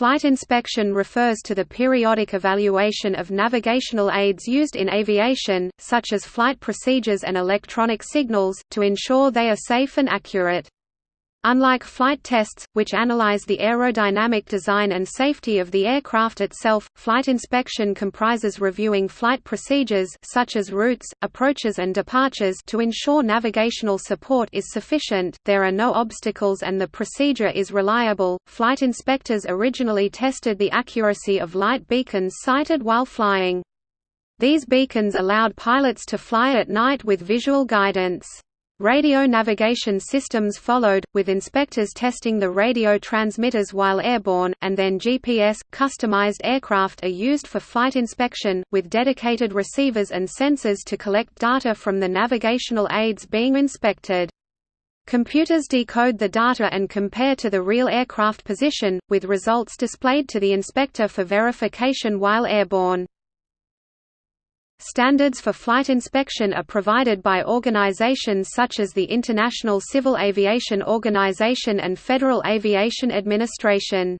Flight inspection refers to the periodic evaluation of navigational aids used in aviation, such as flight procedures and electronic signals, to ensure they are safe and accurate. Unlike flight tests, which analyze the aerodynamic design and safety of the aircraft itself, flight inspection comprises reviewing flight procedures such as routes, approaches and departures to ensure navigational support is sufficient, there are no obstacles and the procedure is reliable. Flight inspectors originally tested the accuracy of light beacons sighted while flying. These beacons allowed pilots to fly at night with visual guidance. Radio navigation systems followed, with inspectors testing the radio transmitters while airborne, and then GPS. Customized aircraft are used for flight inspection, with dedicated receivers and sensors to collect data from the navigational aids being inspected. Computers decode the data and compare to the real aircraft position, with results displayed to the inspector for verification while airborne. Standards for flight inspection are provided by organizations such as the International Civil Aviation Organization and Federal Aviation Administration.